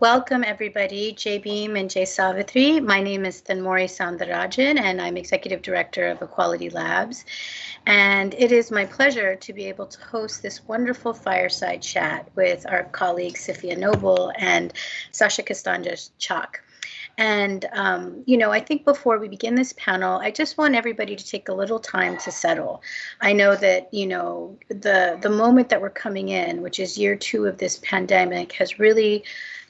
welcome everybody, Jai Bhim and Jai Savitri. My name is Thenmozhi Soundararajan and I'm Executive Director of Equality Labs. And it is my pleasure to be able to host this wonderful fireside chat with our colleagues Safiya Noble and Sasha Costanza-Chock. And, um, you know, I think before we begin this panel, I just want everybody to take a little time to settle. I know that, you know, the, the moment that we're coming in, which is year two of this pandemic, has really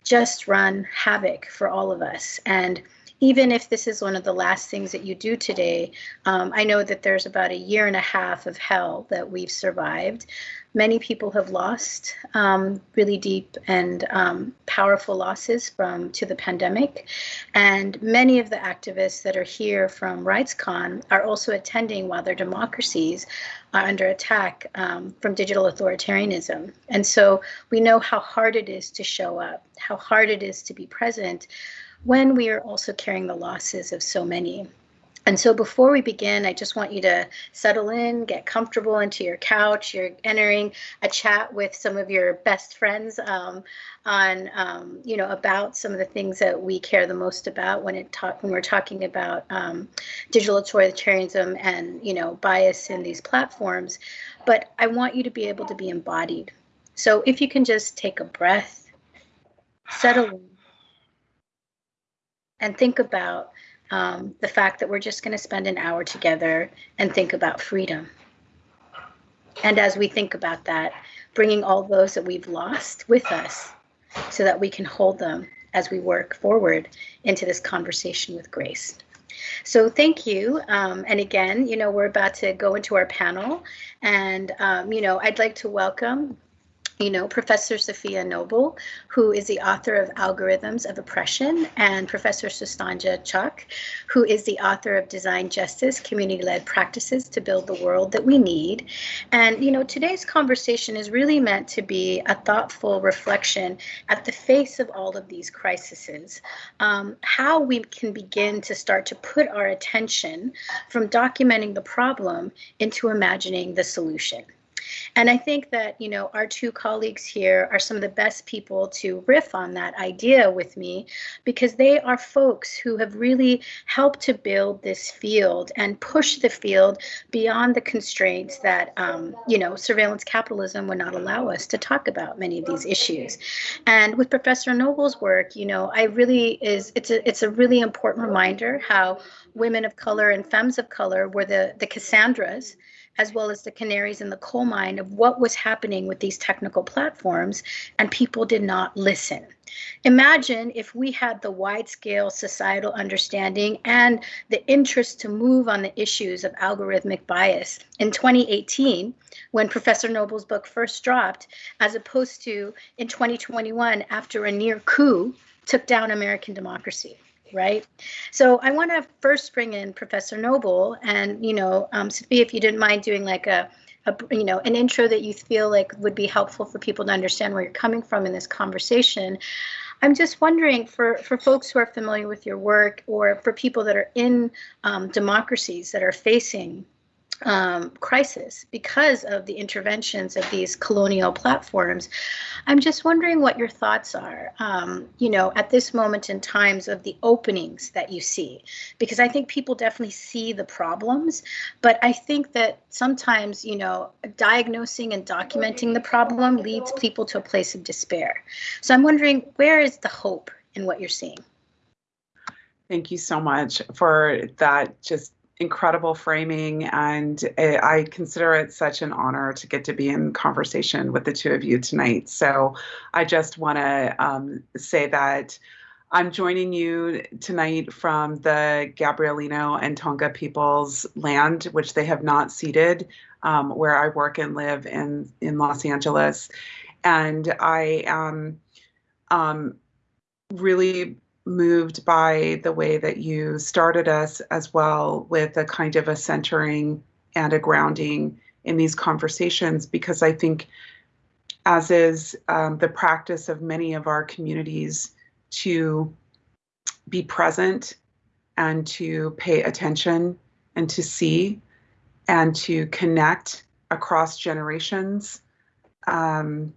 just run havoc for all of us. And even if this is one of the last things that you do today, um, I know that there's about a year and a half of hell that we've survived. Many people have lost um, really deep and um, powerful losses from to the pandemic, and many of the activists that are here from RightsCon are also attending while their democracies are under attack um, from digital authoritarianism. And so we know how hard it is to show up, how hard it is to be present when we are also carrying the losses of so many. And so before we begin, I just want you to settle in, get comfortable into your couch. You're entering a chat with some of your best friends um, on, um, you know, about some of the things that we care the most about when it talk when we're talking about um, digital authoritarianism and you know bias in these platforms. But I want you to be able to be embodied. So if you can just take a breath, settle in, and think about um, the fact that we're just going to spend an hour together and think about freedom. And as we think about that, bringing all those that we've lost with us so that we can hold them as we work forward into this conversation with grace. So thank you. Um, and again, you know, we're about to go into our panel and, um, you know, I'd like to welcome you know, Professor Safiya Noble, who is the author of Algorithms of Oppression, and Professor Costanza-Chock, who is the author of Design Justice, Community-Led Practices to Build the World That We Need. And, you know, today's conversation is really meant to be a thoughtful reflection at the face of all of these crises, um, how we can begin to start to put our attention from documenting the problem into imagining the solution. And I think that, you know, our two colleagues here are some of the best people to riff on that idea with me because they are folks who have really helped to build this field and push the field beyond the constraints that, um, you know, surveillance capitalism would not allow us to talk about many of these issues. And with Professor Noble's work, you know, I really is, it's a, it's a really important reminder how women of color and femmes of color were the, the Cassandras as well as the canaries in the coal mine of what was happening with these technical platforms, and people did not listen. Imagine if we had the wide scale societal understanding and the interest to move on the issues of algorithmic bias in 2018, when Professor Noble's book first dropped, as opposed to in 2021 after a near coup took down American democracy right? So I want to first bring in Professor Noble, and you know, um, if you didn't mind doing like a, a, you know, an intro that you feel like would be helpful for people to understand where you're coming from in this conversation. I'm just wondering for, for folks who are familiar with your work or for people that are in um, democracies that are facing um, crisis because of the interventions of these colonial platforms. I'm just wondering what your thoughts are, um, you know, at this moment in times of the openings that you see, because I think people definitely see the problems, but I think that sometimes, you know, diagnosing and documenting the problem leads people to a place of despair. So I'm wondering, where is the hope in what you're seeing? Thank you so much for that just incredible framing, and I consider it such an honor to get to be in conversation with the two of you tonight. So I just want to um, say that I'm joining you tonight from the Gabrielino and Tongva people's land, which they have not ceded, um, where I work and live in, in Los Angeles. And I am um, really moved by the way that you started us as well with a kind of a centering and a grounding in these conversations because I think, as is um, the practice of many of our communities, to be present and to pay attention and to see and to connect across generations um,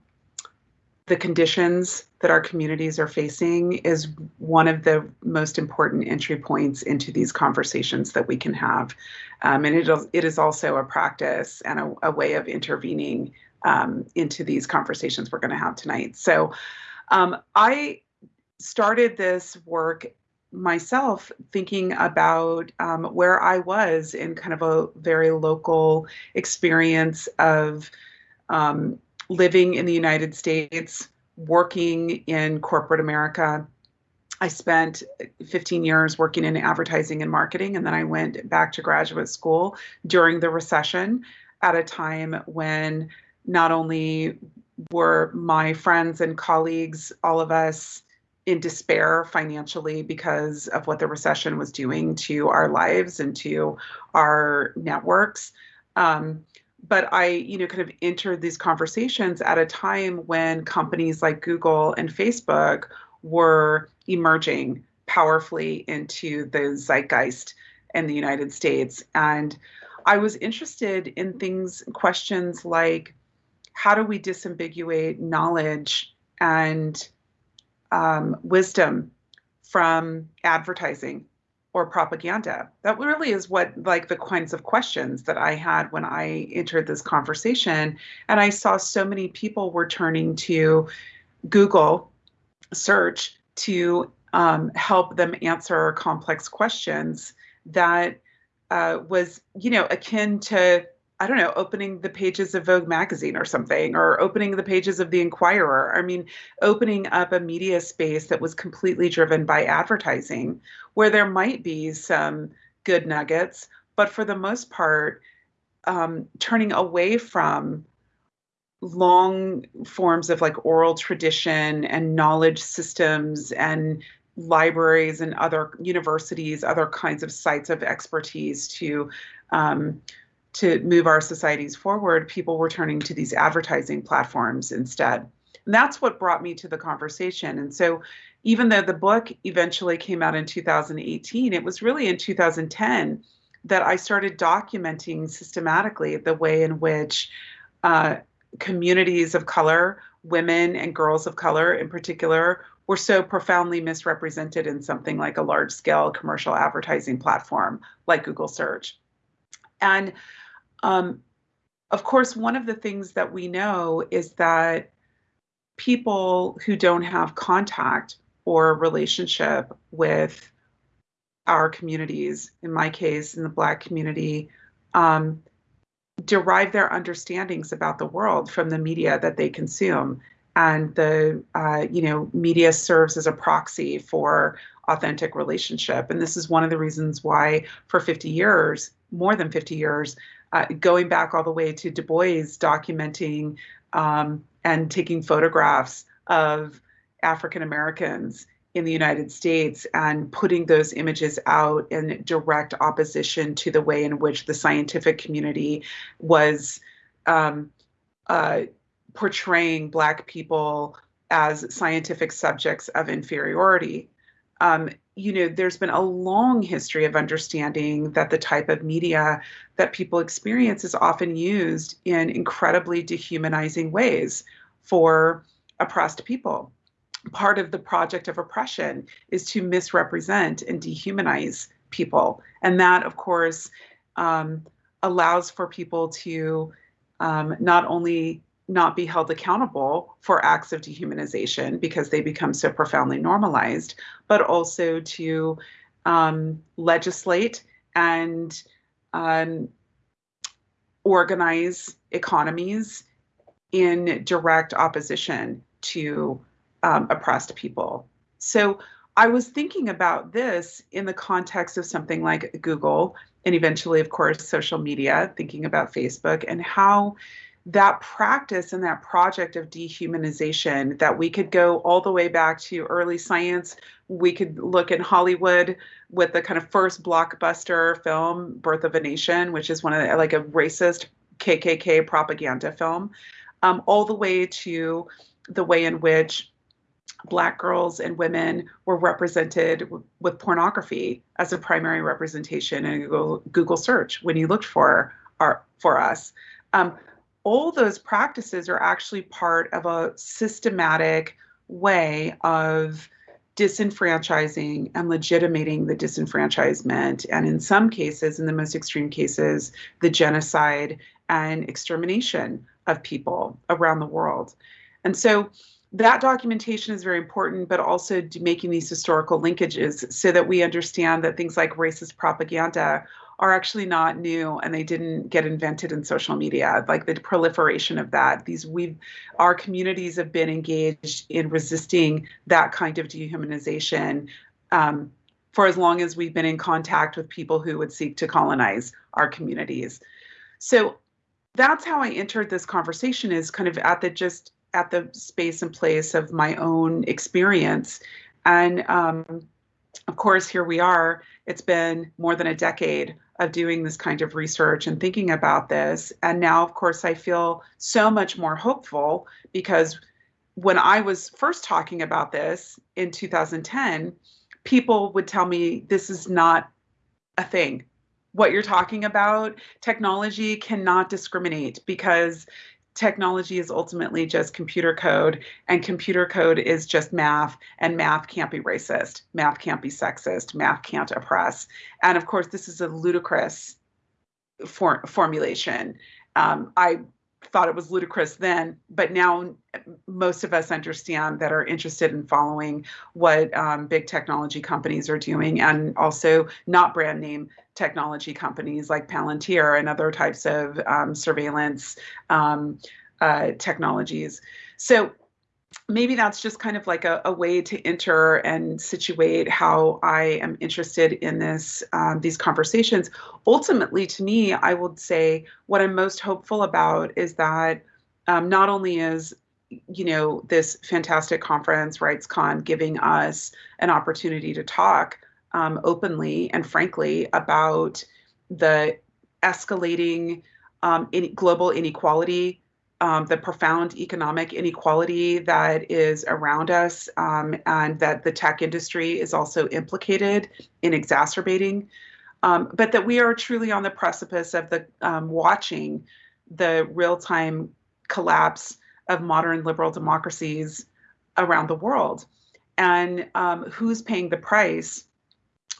the conditions that our communities are facing is one of the most important entry points into these conversations that we can have. Um, and it, it is also a practice and a, a way of intervening um, into these conversations we're going to have tonight. So um, I started this work myself thinking about um, where I was in kind of a very local experience of um, living in the United States, working in corporate America. I spent 15 years working in advertising and marketing, and then I went back to graduate school during the recession at a time when not only were my friends and colleagues, all of us, in despair financially because of what the recession was doing to our lives and to our networks. Um, but I, you know, kind of entered these conversations at a time when companies like Google and Facebook were emerging powerfully into the zeitgeist in the United States. And I was interested in things, questions like how do we disambiguate knowledge and um, wisdom from advertising or propaganda? That really is what, like, the kinds of questions that I had when I entered this conversation. And I saw so many people were turning to Google search to um, help them answer complex questions that uh, was, you know, akin to I don't know, opening the pages of Vogue magazine or something, or opening the pages of the Inquirer. I mean, opening up a media space that was completely driven by advertising, where there might be some good nuggets, but for the most part, um, turning away from long forms of like oral tradition and knowledge systems and libraries and other universities, other kinds of sites of expertise to um, to move our societies forward, people were turning to these advertising platforms instead. And that's what brought me to the conversation. And so, even though the book eventually came out in 2018, it was really in 2010 that I started documenting systematically the way in which uh, communities of color, women and girls of color in particular, were so profoundly misrepresented in something like a large scale commercial advertising platform like Google Search. And um, of course, one of the things that we know is that people who don't have contact or relationship with our communities, in my case, in the Black community, um, derive their understandings about the world from the media that they consume. And the uh, you know media serves as a proxy for authentic relationship. And this is one of the reasons why, for 50 years, more than 50 years, uh, going back all the way to Du Bois documenting um, and taking photographs of African Americans in the United States and putting those images out in direct opposition to the way in which the scientific community was um, uh, portraying Black people as scientific subjects of inferiority. Um, you know, there's been a long history of understanding that the type of media that people experience is often used in incredibly dehumanizing ways for oppressed people. Part of the project of oppression is to misrepresent and dehumanize people. And that, of course, um, allows for people to um, not only not be held accountable for acts of dehumanization because they become so profoundly normalized, but also to um, legislate and um, organize economies in direct opposition to um, oppressed people. So I was thinking about this in the context of something like Google and eventually, of course, social media, thinking about Facebook and how that practice and that project of dehumanization that we could go all the way back to early science. We could look in hollywood with the kind of first blockbuster film birth of a nation which is one of the, like a racist kkk propaganda film um, all the way to the way in which black girls and women were represented with pornography as a primary representation in google, google search when you looked for our for us. Um, all those practices are actually part of a systematic way of disenfranchising and legitimating the disenfranchisement, and in some cases, in the most extreme cases, the genocide and extermination of people around the world. And so that documentation is very important, but also making these historical linkages so that we understand that things like racist propaganda are actually not new and they didn't get invented in social media. Like the proliferation of that these we our communities have been engaged in resisting that kind of dehumanization um, for as long as we've been in contact with people who would seek to colonize our communities. So that's how i entered this conversation is kind of at the just at the space and place of my own experience. And um, of course here we are. It's been more than a decade of doing this kind of research and thinking about this. And now, of course, I feel so much more hopeful because when I was first talking about this in 2010, people would tell me this is not a thing. What you're talking about, technology cannot discriminate because technology is ultimately just computer code and computer code is just math and math can't be racist math can't be sexist math can't oppress. And of course this is a ludicrous for, formulation. Um, i thought it was ludicrous then but now most of us understand that are interested in following what um, big technology companies are doing and also not brand name technology companies like Palantir and other types of um, surveillance um, uh, technologies. So maybe that's just kind of like a, a, way to enter and situate how I am interested in this um, these conversations. Ultimately, to me, I would say what I'm most hopeful about is that um, not only is you know this fantastic conference RightsCon giving us an opportunity to talk um, openly and frankly about the escalating um, global inequality, um, the profound economic inequality that is around us, um, and that the tech industry is also implicated in exacerbating. Um, but that we are truly on the precipice of the um, watching the real-time collapse of modern liberal democracies around the world. And um, who's paying the price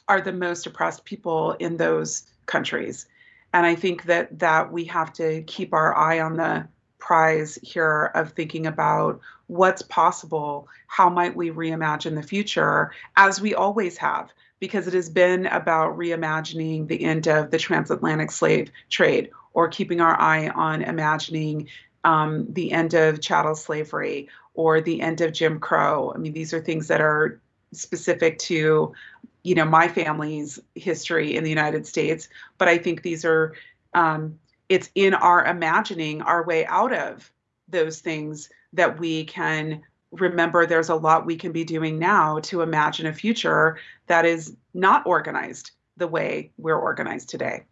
are the most oppressed people in those countries. And I think that that we have to keep our eye on the prize here of thinking about what's possible, how might we reimagine the future, as we always have, because it has been about reimagining the end of the transatlantic slave trade or keeping our eye on imagining um, the end of chattel slavery or the end of Jim Crow. I mean, these are things that are specific to you know my family's history in the United States, but I think these are um, it's in our imagining our way out of those things that we can remember there's a lot we can be doing now to imagine a future that is not organized the way we're organized today.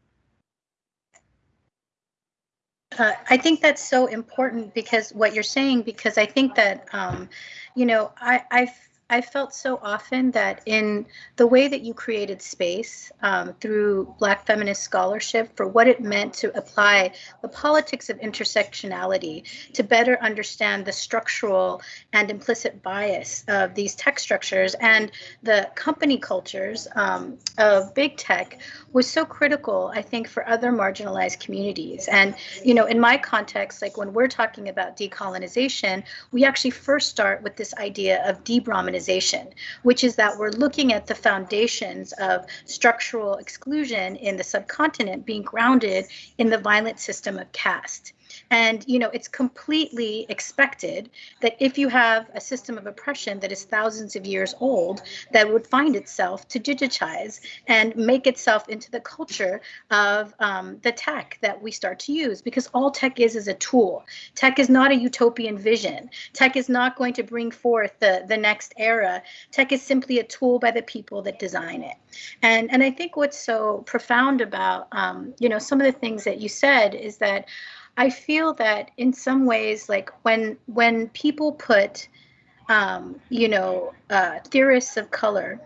Uh, I think that's so important because what you're saying, because I think that, um, you know, I, I I felt so often that in the way that you created space um, through Black feminist scholarship for what it meant to apply the politics of intersectionality to better understand the structural and implicit bias of these tech structures and the company cultures um, of big tech was so critical, I think, for other marginalized communities. And, you know, in my context, like when we're talking about decolonization, we actually first start with this idea of de-Brahmanization, which is that we're looking at the foundations of structural exclusion in the subcontinent being grounded in the violent system of caste. And, you know, it's completely expected that if you have a system of oppression that is thousands of years old, that would find itself to digitize and make itself into the culture of um, the tech that we start to use, because all tech is is a tool. Tech is not a utopian vision. Tech is not going to bring forth the, the next era. Tech is simply a tool by the people that design it. And, and I think what's so profound about, um, you know, some of the things that you said is that I feel that in some ways, like when when people put, um, you know, uh, theorists of color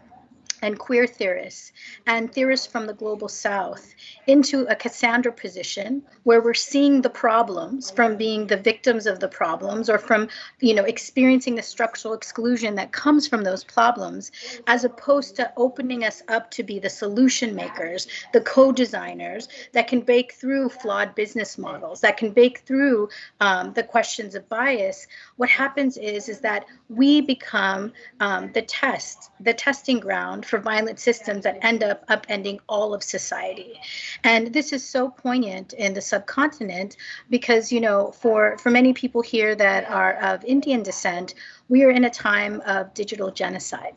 and queer theorists and theorists from the global south into a Cassandra position where we're seeing the problems from being the victims of the problems or from, you know, experiencing the structural exclusion that comes from those problems, as opposed to opening us up to be the solution makers, the co-designers that can break through flawed business models, that can break through um, the questions of bias. What happens is, is that we become um, the test, the testing ground for violent systems that end up upending all of society. And this is so poignant in the subcontinent because, you know, for, for many people here that are of Indian descent, we are in a time of digital genocide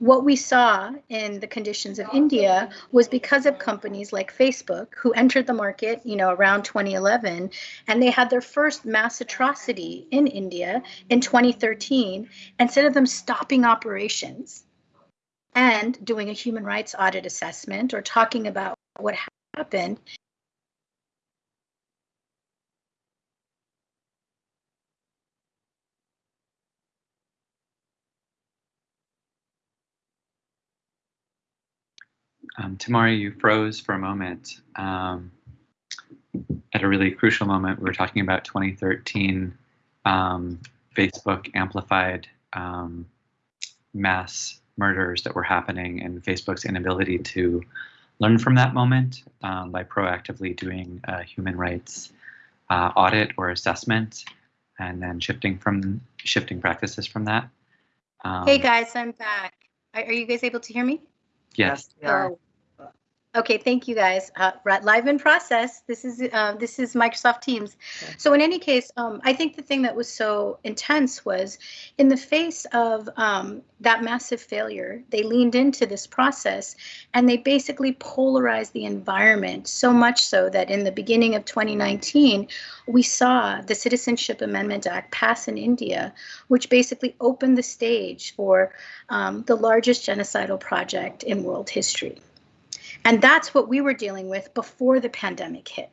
what we saw in the conditions of India was because of companies like Facebook who entered the market, you know, around 2011, and they had their first mass atrocity in India in 2013. Instead of them stopping operations and doing a human rights audit assessment or talking about what happened, Um, Tamari, you froze for a moment. Um, at a really crucial moment, we were talking about 2013. Um, Facebook amplified um, mass murders that were happening and Facebook's inability to learn from that moment um, by proactively doing a human rights uh, audit or assessment and then shifting from shifting practices from that. hey um, guys, I'm back. Are, are you guys able to hear me? Yes. yes Okay, thank you guys. Uh, live in process. This is uh, this is Microsoft Teams. So in any case, um, I think the thing that was so intense was, in the face of um, that massive failure, they leaned into this process, and they basically polarized the environment so much so that in the beginning of 2019, we saw the Citizenship Amendment Act pass in India, which basically opened the stage for um, the largest genocidal project in world history. And that's what we were dealing with before the pandemic hit.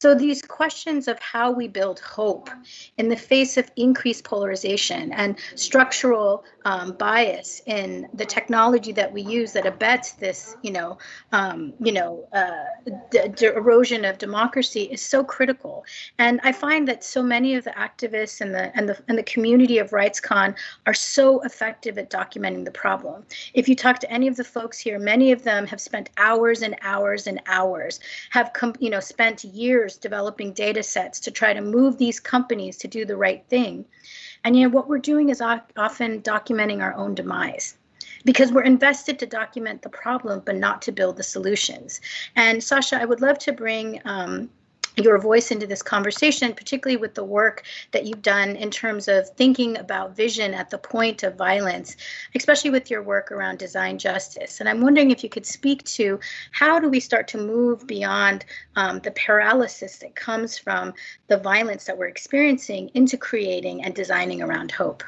So these questions of how we build hope in the face of increased polarization and structural um, bias in the technology that we use that abets this, you know, um, you know, uh, the, erosion of democracy is so critical. And I find that so many of the activists and the and the and the community of RightsCon are so effective at documenting the problem. If you talk to any of the folks here, many of them have spent hours and hours and hours, have come, you know, spent years developing data sets to try to move these companies to do the right thing. And you know what we're doing is often documenting our own demise because we're invested to document the problem but not to build the solutions. And Sasha, I would love to bring um, your voice into this conversation, particularly with the work that you've done in terms of thinking about vision at the point of violence, especially with your work around design justice. And I'm wondering if you could speak to how do we start to move beyond um, the paralysis that comes from the violence that we're experiencing into creating and designing around hope.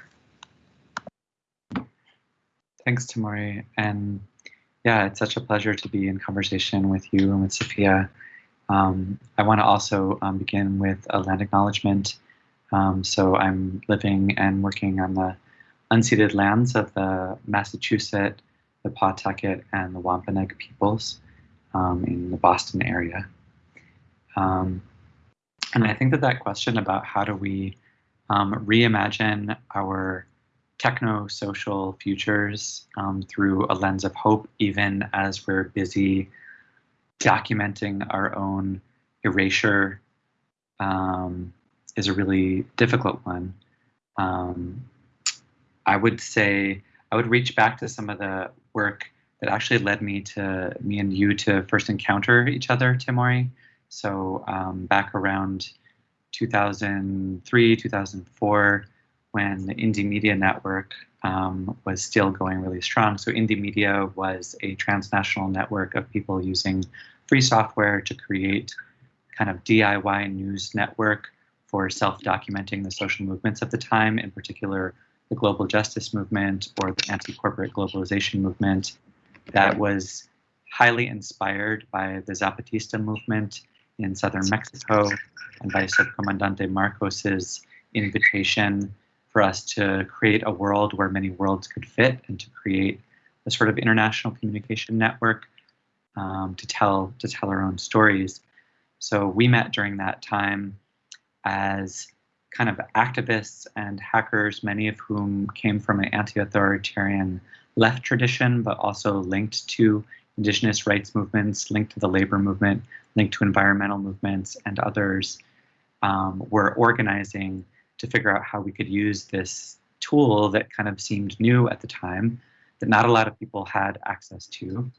Thanks, Tamari. And yeah, it's such a pleasure to be in conversation with you and with Safiya. Um, I want to also um, begin with a land acknowledgement. Um, so I'm living and working on the unceded lands of the Massachusetts, the Pawtucket, and the Wampanoag peoples um, in the Boston area. Um, and I think that that question about how do we um, reimagine our techno-social futures through a lens of hope, even as we're busy documenting our own erasure um, is a really difficult one. Um, I would say I would reach back to some of the work that actually led me to me and you to first encounter each other, Tamari. So um, back around 2003, 2004, when the Indymedia Network um, was still going really strong. So Indymedia was a transnational network of people using free software to create kind of DIY news network for self-documenting the social movements of the time, in particular the global justice movement or the anti-corporate globalization movement that was highly inspired by the Zapatista movement in southern Mexico and by Subcomandante Marcos's invitation for us to create a world where many worlds could fit and to create a sort of international communication network um, to tell to tell our own stories. So we met during that time as kind of activists and hackers, many of whom came from an anti-authoritarian left tradition, but also linked to indigenous rights movements, linked to the labor movement, linked to environmental movements, and others um, were organizing to figure out how we could use this tool that kind of seemed new at the time, that not a lot of people had access to.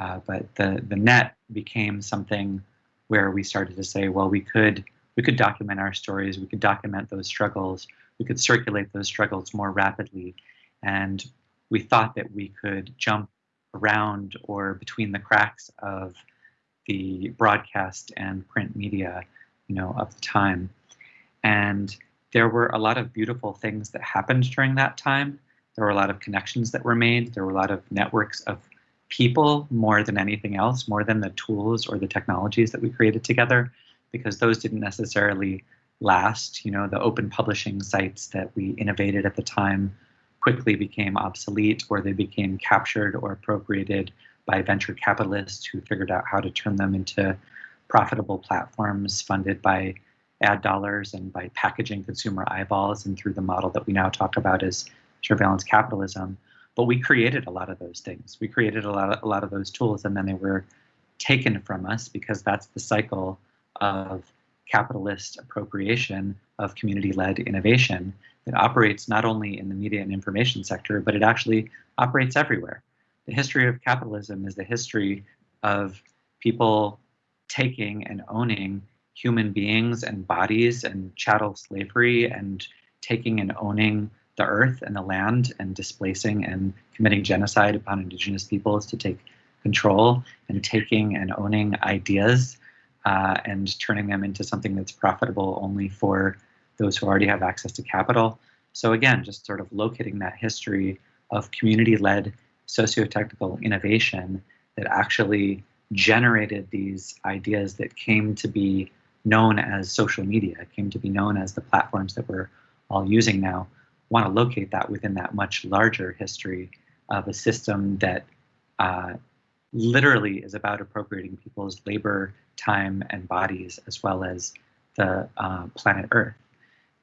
Uh, but the, the net became something where we started to say, well, we could we could document our stories, we could document those struggles, we could circulate those struggles more rapidly. And we thought that we could jump around or between the cracks of the broadcast and print media, you know, of the time. And there were a lot of beautiful things that happened during that time. There were a lot of connections that were made. There were a lot of networks of people more than anything else, more than the tools or the technologies that we created together because those didn't necessarily last. You know, the open publishing sites that we innovated at the time quickly became obsolete or they became captured or appropriated by venture capitalists who figured out how to turn them into profitable platforms funded by ad dollars and by packaging consumer eyeballs and through the model that we now talk about as surveillance capitalism. But we created a lot of those things. We created a lot of, a lot of those tools and then they were taken from us because that's the cycle of capitalist appropriation of community-led innovation that operates not only in the media and information sector, but it actually operates everywhere. The history of capitalism is the history of people taking and owning human beings and bodies and chattel slavery and taking and owning the earth and the land and displacing and committing genocide upon indigenous peoples to take control and taking and owning ideas uh, and turning them into something that's profitable only for those who already have access to capital. So again, just sort of locating that history of community-led socio-technical innovation that actually generated these ideas that came to be known as social media, came to be known as the platforms that we're all using now, want to locate that within that much larger history of a system that uh, literally is about appropriating people's labor, time, and bodies, as well as the uh, planet Earth,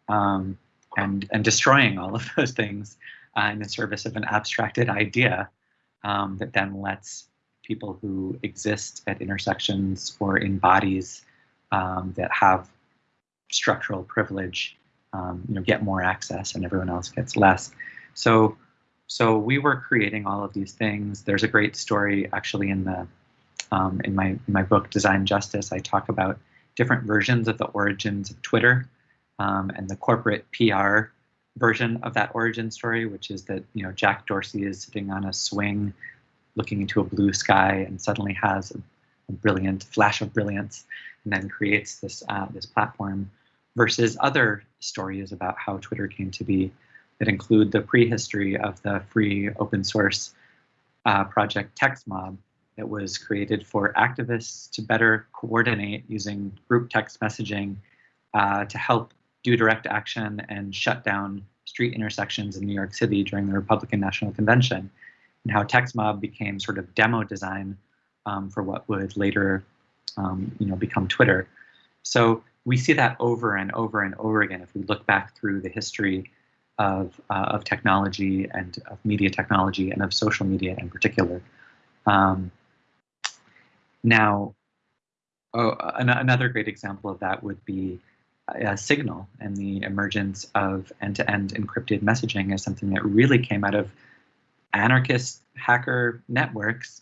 um, and and destroying all of those things uh, in the service of an abstracted idea um, that then lets people who exist at intersections or in bodies um, that have structural privilege, um, you know, get more access, and everyone else gets less. So so we were creating all of these things. There's a great story actually in the um, in my in my book Design Justice. I talk about different versions of the origins of Twitter um, and the corporate PR version of that origin story, which is that you know Jack Dorsey is sitting on a swing, looking into a blue sky, and suddenly has brilliant flash of brilliance, and then creates this uh, this platform. Versus other stories about how Twitter came to be, that include the prehistory of the free open source uh, project TXTmob that was created for activists to better coordinate using group text messaging uh, to help do direct action and shut down street intersections in New York City during the Republican National Convention, and how TXTmob became sort of demo design um, for what would later um, you know, become Twitter. So we see that over and over and over again if we look back through the history of, uh, of technology and of media technology and of social media in particular. Um, now, oh, an another great example of that would be Signal and the emergence of end-to-end -end encrypted messaging as something that really came out of anarchist hacker networks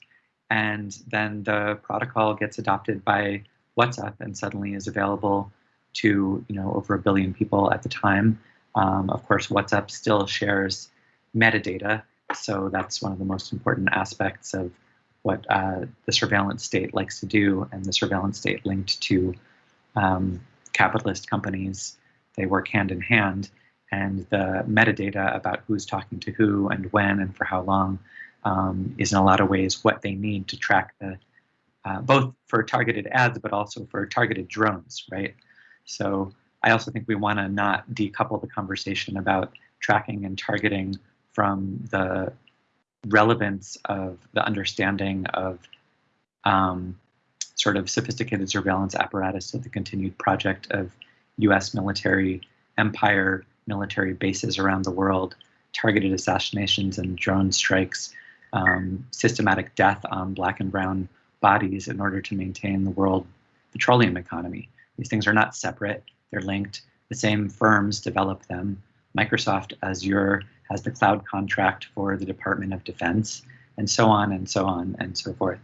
and then the protocol gets adopted by WhatsApp and suddenly is available to you know over a billion people at the time um, of course, WhatsApp still shares metadata, so that's one of the most important aspects of what uh, the surveillance state likes to do, and the surveillance state linked to um, capitalist companies. They work hand in hand, and the metadata about who's talking to who and when and for how long um, is in a lot of ways what they need to track the uh, both for targeted ads, but also for targeted drones, right? So I also think we want to not decouple the conversation about tracking and targeting from the relevance of the understanding of um, sort of sophisticated surveillance apparatus of the continued project of US military empire, military bases around the world, targeted assassinations and drone strikes, um, systematic death on black and brown bodies in order to maintain the world petroleum economy. These things are not separate, they're linked. The same firms develop them. Microsoft Azure has the cloud contract for the Department of Defense, and so on and so on and so forth.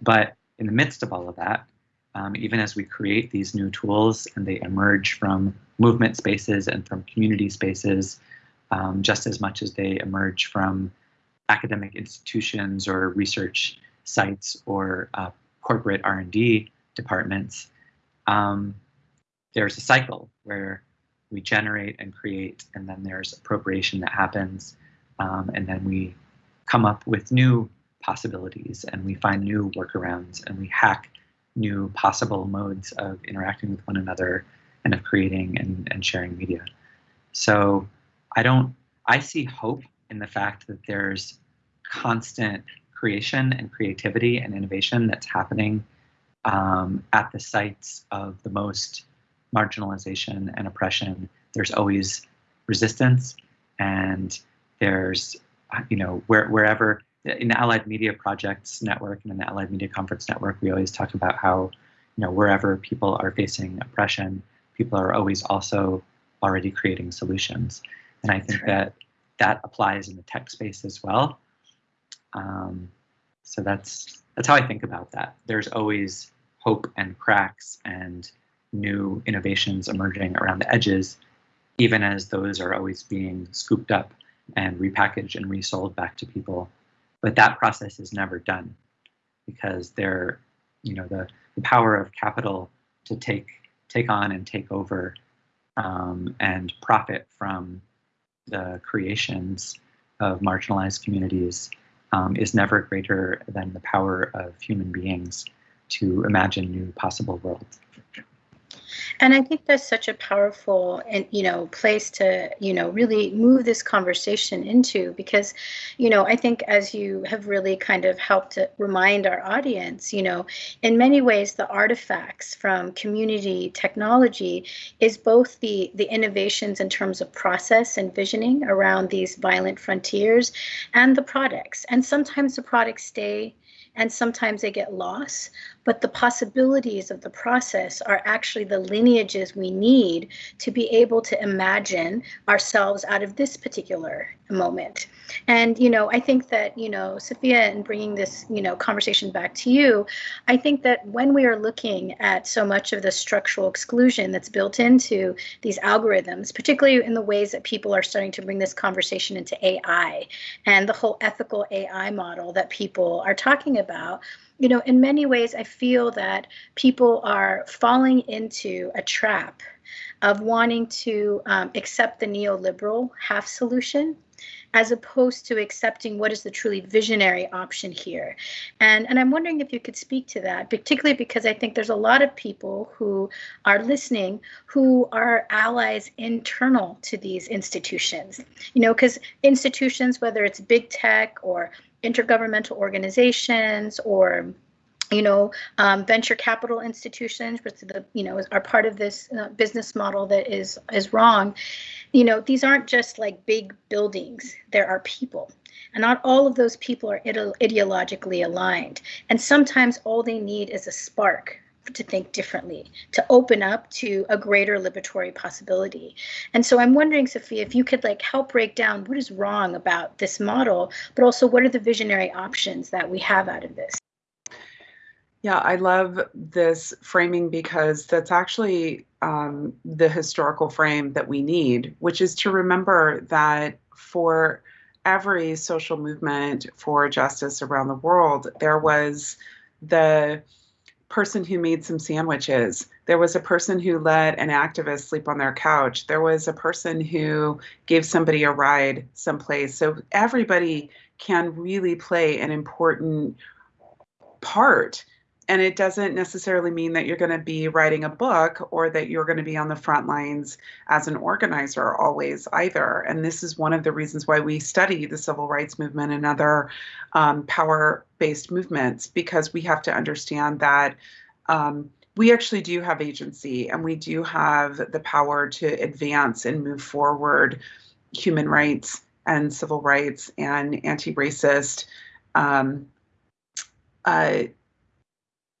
But in the midst of all of that, um, even as we create these new tools and they emerge from movement spaces and from community spaces, um, just as much as they emerge from academic institutions or research sites or uh, corporate R&D departments, um, there's a cycle where we generate and create, and then there's appropriation that happens, um, and then we come up with new possibilities and we find new workarounds and we hack new possible modes of interacting with one another and of creating and, and sharing media. So I don't, I see hope in the fact that there's constant creation and creativity and innovation that's happening um, at the sites of the most marginalization and oppression. There's always resistance and there's, you know, where, wherever in the Allied Media Projects Network and in the Allied Media Conference Network, we always talk about how, you know, wherever people are facing oppression, people are always also already creating solutions. And I think that that applies in the tech space as well. Um, so that's that's how I think about that. There's always hope and cracks and new innovations emerging around the edges, even as those are always being scooped up and repackaged and resold back to people but that process is never done because they're, you know, the, the power of capital to take take on and take over um, and profit from the creations of marginalized communities um, is never greater than the power of human beings to imagine new possible worlds. And I think that's such a powerful and you know place to you know really move this conversation into because you know I think as you have really kind of helped to remind our audience, you know, in many ways the artifacts from community technology is both the the innovations in terms of process and visioning around these violent frontiers and the products. And sometimes the products stay and sometimes they get lost. But the possibilities of the process are actually the lineages we need to be able to imagine ourselves out of this particular moment. And, you know, I think that, you know, Safiya, and bringing this, you know, conversation back to you, I think that when we are looking at so much of the structural exclusion that's built into these algorithms, particularly in the ways that people are starting to bring this conversation into AI and the whole ethical AI model that people are talking about, you know, in many ways, I feel that people are falling into a trap of wanting to um, accept the neoliberal half solution as opposed to accepting what is the truly visionary option here. And, and I'm wondering if you could speak to that, particularly because I think there's a lot of people who are listening who are allies internal to these institutions. You know, because institutions, whether it's big tech or intergovernmental organizations or you know, um, venture capital institutions, which the you know are part of this uh, business model that is is wrong. You know, these aren't just like big buildings. There are people, and not all of those people are ide- ideologically aligned. And sometimes all they need is a spark to think differently, to open up to a greater liberatory possibility. And so I'm wondering, Safiya, if you could like help break down what is wrong about this model, but also what are the visionary options that we have out of this. Yeah, I love this framing because that's actually um, the historical frame that we need, which is to remember that for every social movement for justice around the world, there was the person who made some sandwiches. There was a person who let an activist sleep on their couch. There was a person who gave somebody a ride someplace. So everybody can really play an important part and it doesn't necessarily mean that you're going to be writing a book or that you're going to be on the front lines as an organizer always either. And this is one of the reasons why we study the civil rights movement and other um, power based movements, because we have to understand that. Um, we actually do have agency and we do have the power to advance and move forward human rights and civil rights and anti racist um, uh,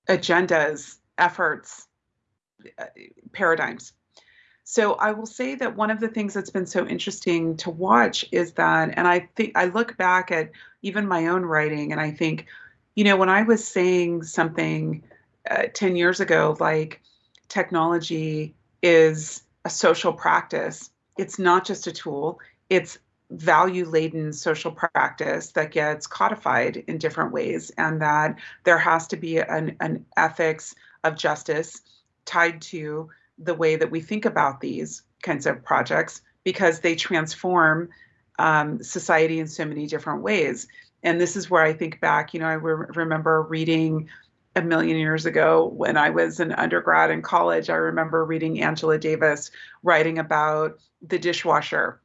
agendas, efforts, uh, paradigms. So I will say that one of the things that's been so interesting to watch is that, and I think I look back at even my own writing and I think, you know, when I was saying something uh, 10 years ago, like technology is a social practice, it's not just a tool, it's value laden social practice that gets codified in different ways, and that there has to be an, an ethics of justice tied to the way that we think about these kinds of projects because they transform um, society in so many different ways. And this is where I think back, you know, I re- remember reading a million years ago when I was an undergrad in college. I remember reading Angela Davis writing about the dishwasher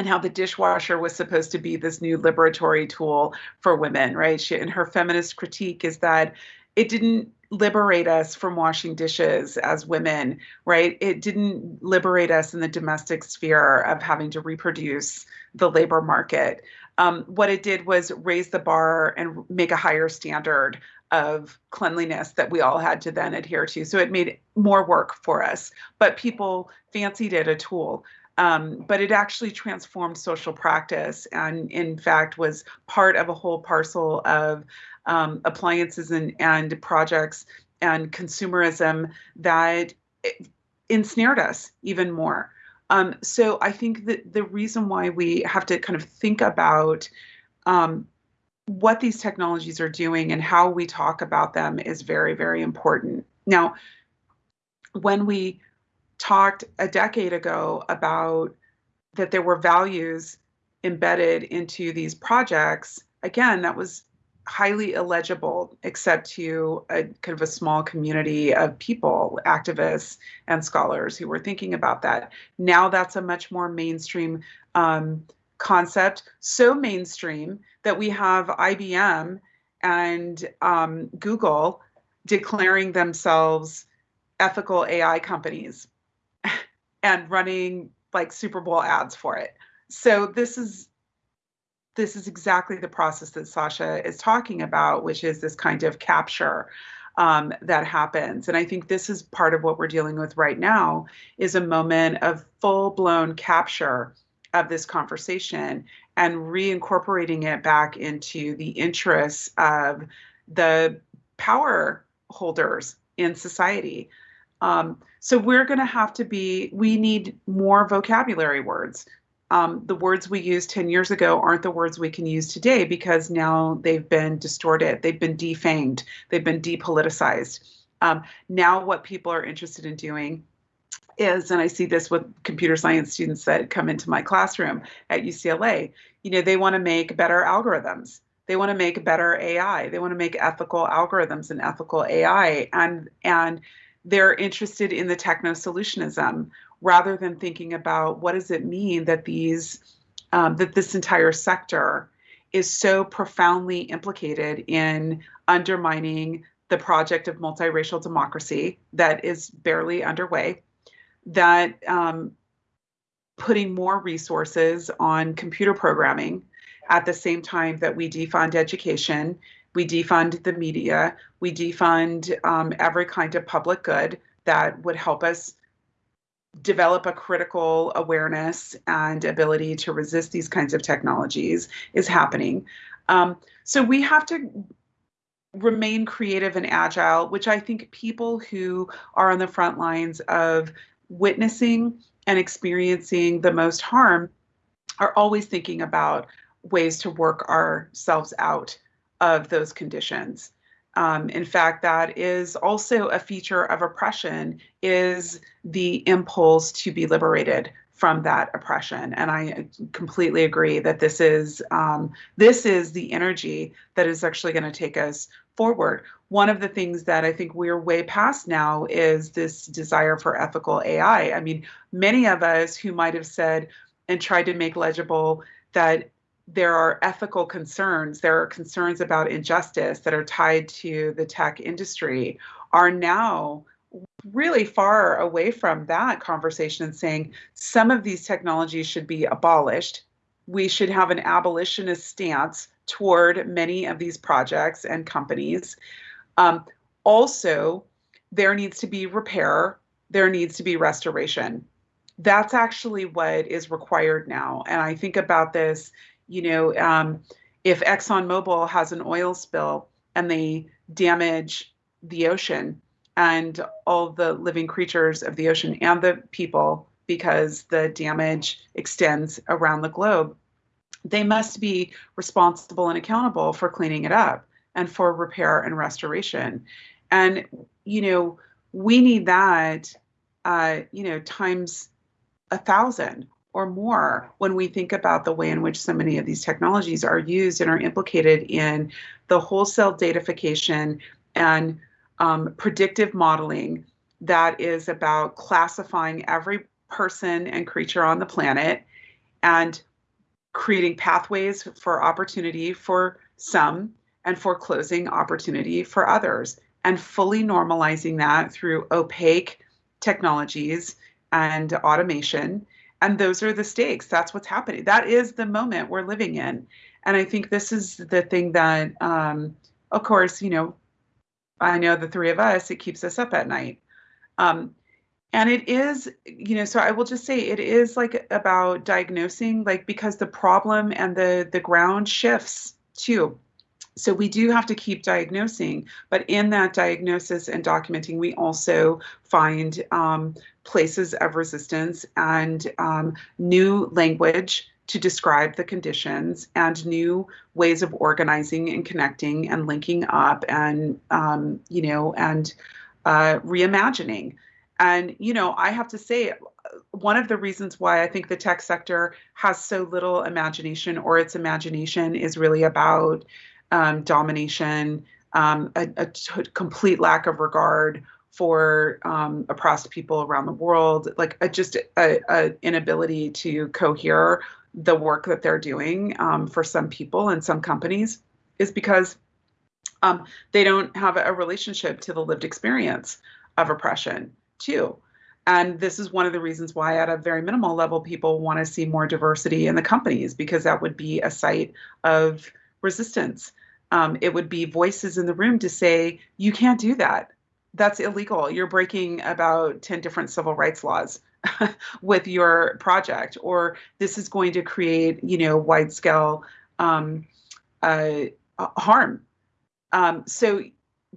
and how the dishwasher was supposed to be this new liberatory tool for women, right? She, and her feminist critique is that it didn't liberate us from washing dishes as women, right? It didn't liberate us in the domestic sphere of having to reproduce the labor market. Um, what it did was raise the bar and make a higher standard of cleanliness that we all had to then adhere to. So it made more work for us, but people fancied it a tool. Um, but it actually transformed social practice and, in fact, was part of a whole parcel of um, appliances and, and projects and consumerism that ensnared us even more. Um, so I think that the reason why we have to kind of think about um, what these technologies are doing and how we talk about them is very, very important. Now, when we talked a decade ago about that there were values embedded into these projects, again, that was highly illegible except to a kind of a small community of people, activists and scholars who were thinking about that. Now that's a much more mainstream um, concept, so mainstream that we have IBM and um, Google declaring themselves ethical AI companies and running like Super Bowl ads for it. So this is this is exactly the process that Sasha is talking about, which is this kind of capture um, that happens. And I think this is part of what we're dealing with right now is a moment of full blown capture of this conversation and reincorporating it back into the interests of the power holders in society. Um, so we're going to have to be, we need more vocabulary words. Um, the words we used 10 years ago aren't the words we can use today because now they've been distorted, they've been defanged, they've been depoliticized. Um, now, what people are interested in doing is, and I see this with computer science students that come into my classroom at UCLA, you know, they want to make better algorithms. They want to make better AI. They want to make ethical algorithms and ethical AI. And and they're interested in the techno solutionism rather than thinking about what does it mean that these um, that this entire sector is so profoundly implicated in undermining the project of multiracial democracy that is barely underway that um, putting more resources on computer programming at the same time that we defund education, we defund the media, we defund um, every kind of public good that would help us develop a critical awareness and ability to resist these kinds of technologies is happening. Um, so we have to remain creative and agile, which I think people who are on the front lines of witnessing and experiencing the most harm are always thinking about ways to work ourselves out of those conditions. Um, in fact, that is also a feature of oppression is the impulse to be liberated from that oppression. And I completely agree that this is um, this is the energy that is actually going to take us forward. One of the things that I think we're way past now is this desire for ethical AI. I mean, many of us who might have said and tried to make legible that there are ethical concerns, there are concerns about injustice that are tied to the tech industry, are now really far away from that conversation and saying some of these technologies should be abolished. We should have an abolitionist stance toward many of these projects and companies. Um, also, there needs to be repair, there needs to be restoration. That's actually what is required now. And I think about this, you know, um, if ExxonMobil has an oil spill and they damage the ocean, and all the living creatures of the ocean and the people because the damage extends around the globe. They must be responsible and accountable for cleaning it up and for repair and restoration. And, you know, we need that, uh, you know, times a thousand or more when we think about the way in which so many of these technologies are used and are implicated in the wholesale datafication and um, predictive modeling that is about classifying every person and creature on the planet and creating pathways for opportunity for some and foreclosing opportunity for others and fully normalizing that through opaque technologies and automation and those are the stakes that's what's happening that is the moment we're living in and i think this is the thing that um, of course you know I know the three of us, it keeps us up at night. Um, and it is, you know, so I will just say it is like about diagnosing, like because the problem and the the ground shifts too. So we do have to keep diagnosing, but in that diagnosis and documenting, we also find um, places of resistance and um, new language to describe the conditions and new ways of organizing and connecting and linking up and um, you know and uh, reimagining. And you know i have to say one of the reasons why i think the tech sector has so little imagination or its imagination is really about um, domination um, a, a t- complete lack of regard for um, oppressed people around the world, like a, just a, a, inability to cohere the work that they're doing um, for some people and some companies is because um, they don't have a relationship to the lived experience of oppression too. And this is one of the reasons why at a very minimal level people want to see more diversity in the companies because that would be a site of resistance um, it would be voices in the room to say you can't do that. That's illegal. You're breaking about 10 different civil rights laws with your project, or this is going to create, you know, wide scale um, uh, harm. Um, so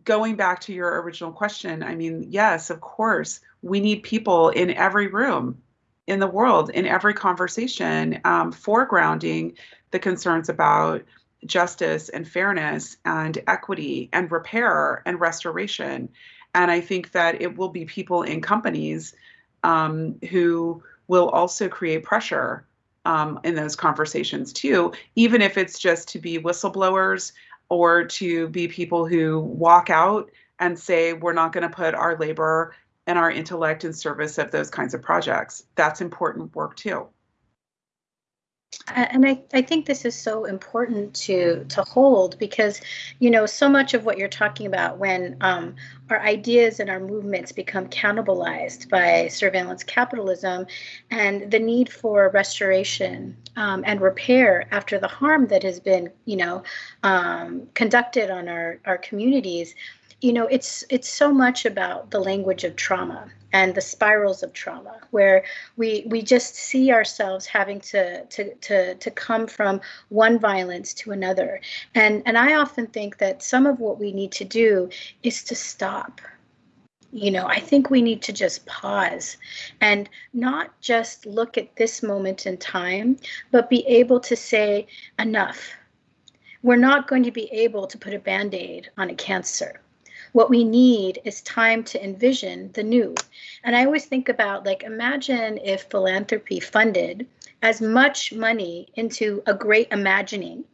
going back to your original question, I mean, yes, of course, we need people in every room in the world, in every conversation, um, foregrounding the concerns about justice and fairness and equity and repair and restoration. And I think that it will be people in companies um, who will also create pressure um, in those conversations too, even if it's just to be whistleblowers or to be people who walk out and say, we're not going to put our labor and our intellect in service of those kinds of projects. That's important work too and I, I think this is so important to to hold because you know so much of what you're talking about when um, our ideas and our movements become cannibalized by surveillance capitalism and the need for restoration um, and repair after the harm that has been you know um, conducted on our our communities you know it's it's so much about the language of trauma and the spirals of trauma where we we just see ourselves having to to to to come from one violence to another. And and i often think that some of what we need to do is to stop. You know i think we need to just pause and not just look at this moment in time but be able to say enough. We're not going to be able to put a band-aid on a cancer What we need is time to envision the new. And I always think about like, imagine if philanthropy funded as much money into a great imagining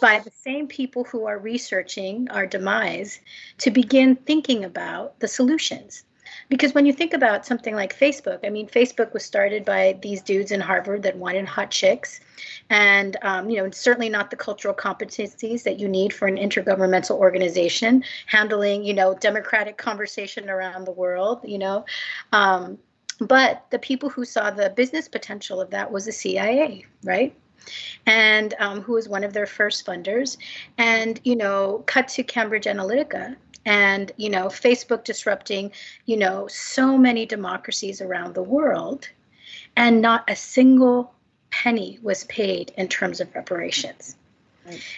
by the same people who are researching our demise to begin thinking about the solutions. Because when you think about something like Facebook, I mean, Facebook was started by these dudes in Harvard that wanted hot chicks, and um, you know, certainly not the cultural competencies that you need for an intergovernmental organization handling, you know, democratic conversation around the world. You know, um, but the people who saw the business potential of that was the CIA, right? and um, who was one of their first funders. And, you know, cut to Cambridge Analytica and, you know, Facebook disrupting, you know, so many democracies around the world. And not a single penny was paid in terms of reparations.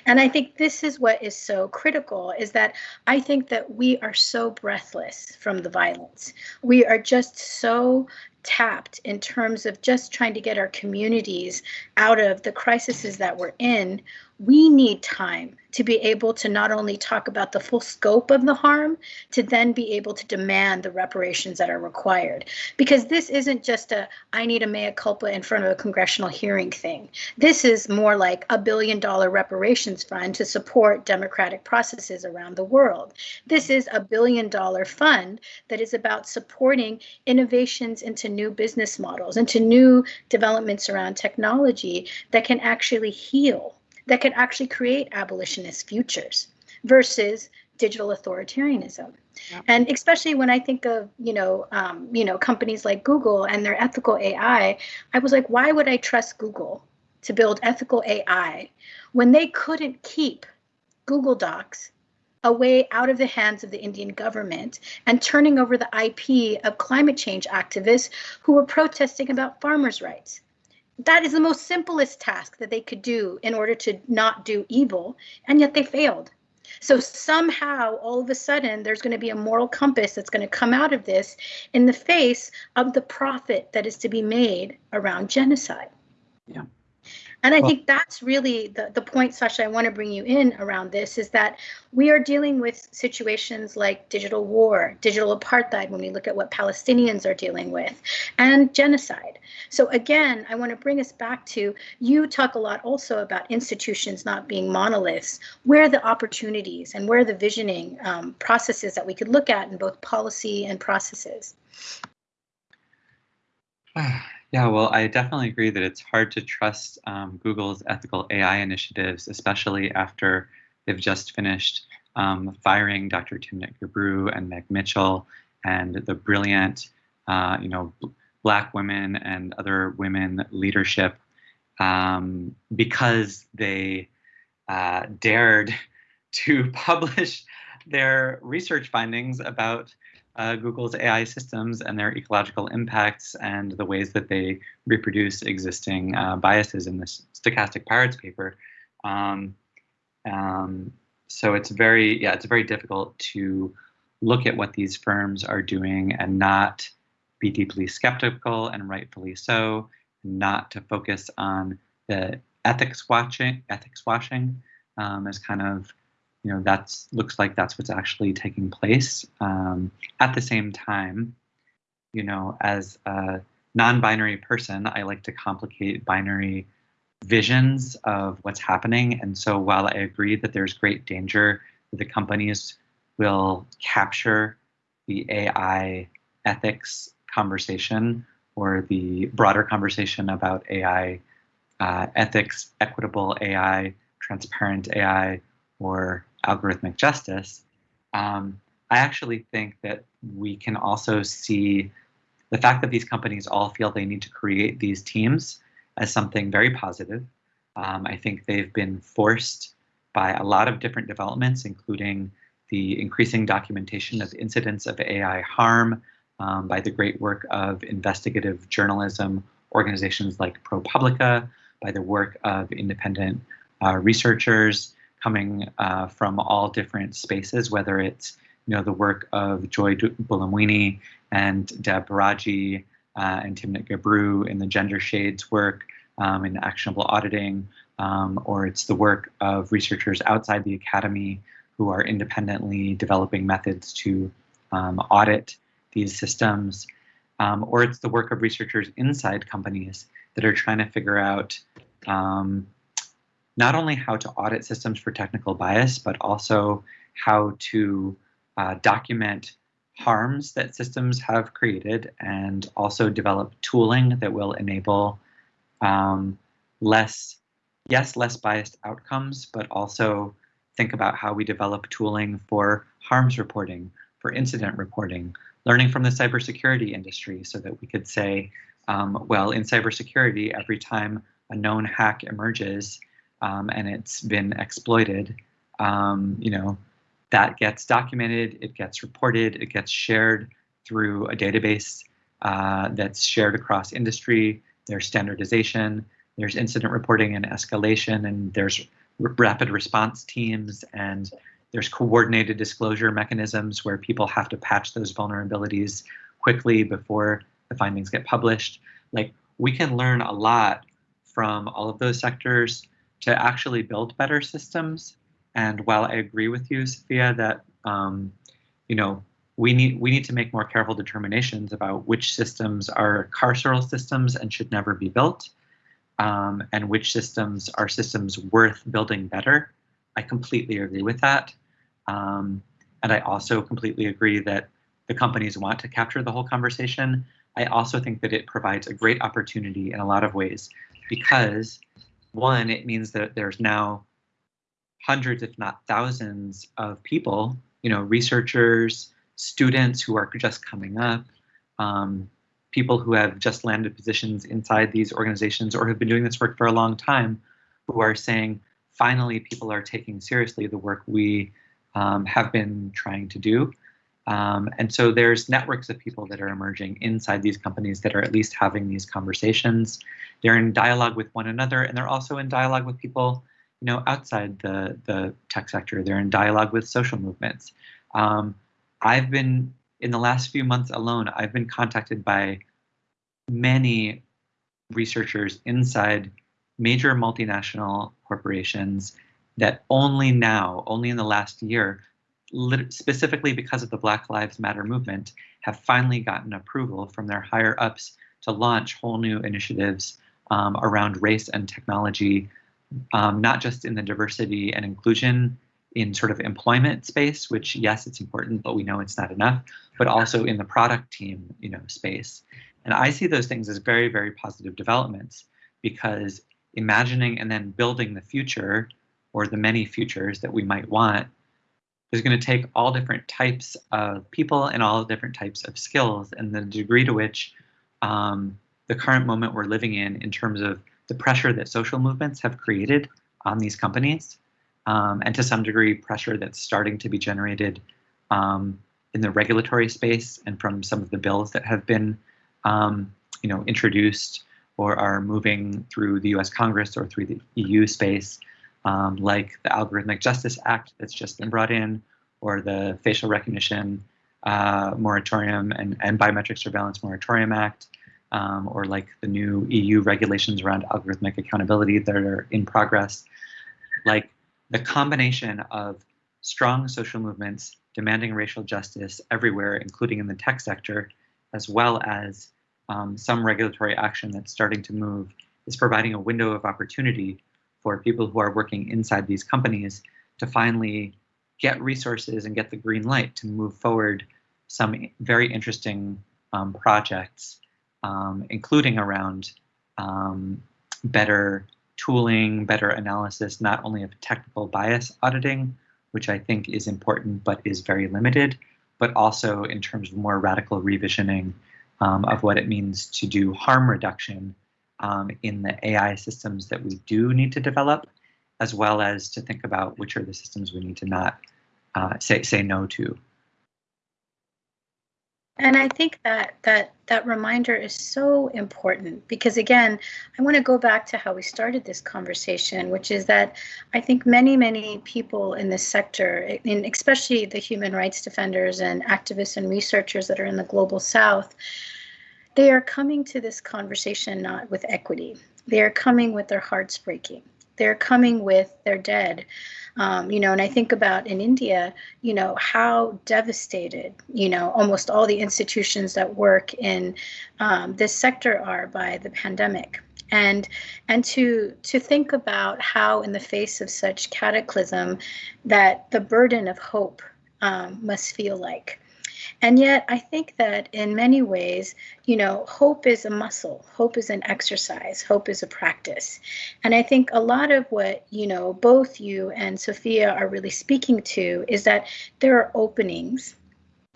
And I think this is what is so critical is that I think that we are so breathless from the violence. We are just so tapped in terms of just trying to get our communities out of the crises that we're in, we need time to be able to not only talk about the full scope of the harm, to then be able to demand the reparations that are required. Because this isn't just a, I need a mea culpa in front of a congressional hearing thing. This is more like a billion dollar reparations fund to support democratic processes around the world. This is a billion dollar fund that is about supporting innovations into new business models, and to new developments around technology that can actually heal that can actually create abolitionist futures versus digital authoritarianism. Yep. And especially when I think of, you know, um, you know, companies like Google and their ethical AI, I was like, why would I trust Google to build ethical AI when they couldn't keep Google Docs away out of the hands of the Indian government and turning over the IP of climate change activists who were protesting about farmers' rights? that is the most simplest task that they could do in order to not do evil, and yet they failed. So somehow, all of a sudden, there's going to be a moral compass that's going to come out of this in the face of the profit that is to be made around genocide. Yeah. And I well, think that's really the, the point, Sasha, I want to bring you in around this is that we are dealing with situations like digital war, digital apartheid, when we look at what Palestinians are dealing with, and genocide. So, again, I want to bring us back to you talk a lot also about institutions not being monoliths. Where are the opportunities and where are the visioning um, processes that we could look at in both policy and processes? Yeah, well, I definitely agree that it's hard to trust um, Google's ethical AI initiatives, especially after they've just finished um, firing Dr. Timnit Gebru and Meg Mitchell and the brilliant, uh, you know, black women and other women leadership um, because they uh, dared to publish their research findings about uh, Google's AI systems and their ecological impacts and the ways that they reproduce existing uh, biases in this stochastic parrots paper. Um, um, so it's very, yeah, it's very difficult to look at what these firms are doing and not be deeply skeptical and rightfully so, not to focus on the ethics watching, ethics washing um, as kind of you know that looks like that's what's actually taking place. Um, at the same time you know as a non-binary person i like to complicate binary visions of what's happening. And so while i agree that there's great danger that the companies will capture the ai ethics conversation or the broader conversation about ai uh, ethics equitable ai transparent ai or algorithmic justice, um, I actually think that we can also see the fact that these companies all feel they need to create these teams as something very positive. Um, I think they've been forced by a lot of different developments, including the increasing documentation of incidents of AI harm, um, by the great work of investigative journalism organizations like ProPublica, by the work of independent uh, researchers, coming uh, from all different spaces, whether it's you know the work of Joy Buolamwini and Deb Raji uh, and Timnit Gebru in the gender shades work um, in actionable auditing, um, or it's the work of researchers outside the academy who are independently developing methods to um, audit these systems, um, or it's the work of researchers inside companies that are trying to figure out um, not only how to audit systems for technical bias, but also how to uh, document harms that systems have created and also develop tooling that will enable um, less, yes, less biased outcomes, but also think about how we develop tooling for harms reporting, for incident reporting, learning from the cybersecurity industry so that we could say, um, well, in cybersecurity, every time a known hack emerges um, and it's been exploited, um, you know, that gets documented, it gets reported, it gets shared through a database uh, that's shared across industry. There's standardization, there's incident reporting and escalation, and there's rapid response teams, and there's coordinated disclosure mechanisms where people have to patch those vulnerabilities quickly before the findings get published. Like we can learn a lot from all of those sectors to actually build better systems. And while I agree with you, Safiya, that um, you know we need we need to make more careful determinations about which systems are carceral systems and should never be built, um, and which systems are systems worth building better. I completely agree with that, um, and I also completely agree that the companies want to capture the whole conversation. I also think that it provides a great opportunity in a lot of ways because one, it means that there's now hundreds, if not thousands, of people, you know, researchers, students who are just coming up, um, people who have just landed positions inside these organizations or have been doing this work for a long time, who are saying, finally, people are taking seriously the work we um, have been trying to do. Um, and so there's networks of people that are emerging inside these companies that are at least having these conversations. They're in dialogue with one another, and they're also in dialogue with people, you know, outside the the tech sector. They're in dialogue with social movements. Um, I've been in the last few months alone. I've been contacted by many researchers inside major multinational corporations that only now, only in the last year, specifically because of the Black Lives Matter movement, have finally gotten approval from their higher ups to launch whole new initiatives um, around race and technology, um, not just in the diversity and inclusion in sort of employment space, which yes, it's important, but we know it's not enough, but also in the product team, you know, space. And I see those things as very, very positive developments because imagining and then building the future or the many futures that we might want is going to take all different types of people and all different types of skills and the degree to which um, the current moment we're living in in terms of the pressure that social movements have created on these companies um, and to some degree pressure that's starting to be generated um, in the regulatory space and from some of the bills that have been um, you know introduced or are moving through the US Congress or through the EU space um, like the Algorithmic Justice Act that's just been brought in, or the Facial Recognition uh, Moratorium and, and Biometric Surveillance Moratorium Act, um, or like the new EU regulations around algorithmic accountability that are in progress. Like the combination of strong social movements demanding racial justice everywhere, including in the tech sector, as well as um, some regulatory action that's starting to move, is providing a window of opportunity for people who are working inside these companies to finally get resources and get the green light to move forward some very interesting um, projects, um, including around um, better tooling, better analysis, not only of technical bias auditing, which I think is important but is very limited, but also in terms of more radical revisioning um, of what it means to do harm reduction um, in the AI systems that we do need to develop, as well as to think about which are the systems we need to not uh, say say no to. And I think that that that reminder is so important because again, I want to go back to how we started this conversation, which is that I think many many people in this sector, and especially the human rights defenders and activists and researchers that are in the global south, they are coming to this conversation not with equity. They are coming with their hearts breaking. They're coming with their dead. Um, you know, and I think about in India, you know, how devastated, you know, almost all the institutions that work in um, this sector are by the pandemic and and to to think about how in the face of such cataclysm that the burden of hope um, must feel like and yet, I think that in many ways, you know, hope is a muscle, hope is an exercise, hope is a practice. And I think a lot of what, you know, both you and Safiya are really speaking to is that there are openings